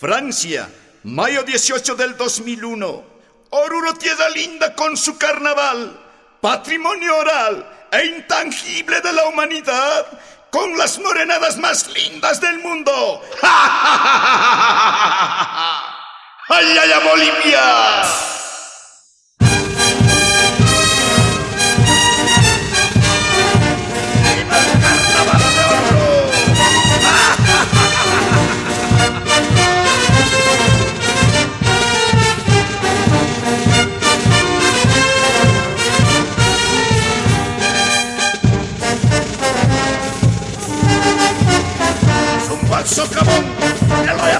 Francia, mayo 18 del 2001. Oruro, tierra linda con su carnaval, patrimonio oral e intangible de la humanidad, con las morenadas más lindas del mundo. ¡Ay, ay, ay, Bolivia! Eso, come on.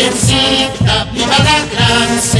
quien cita viva la.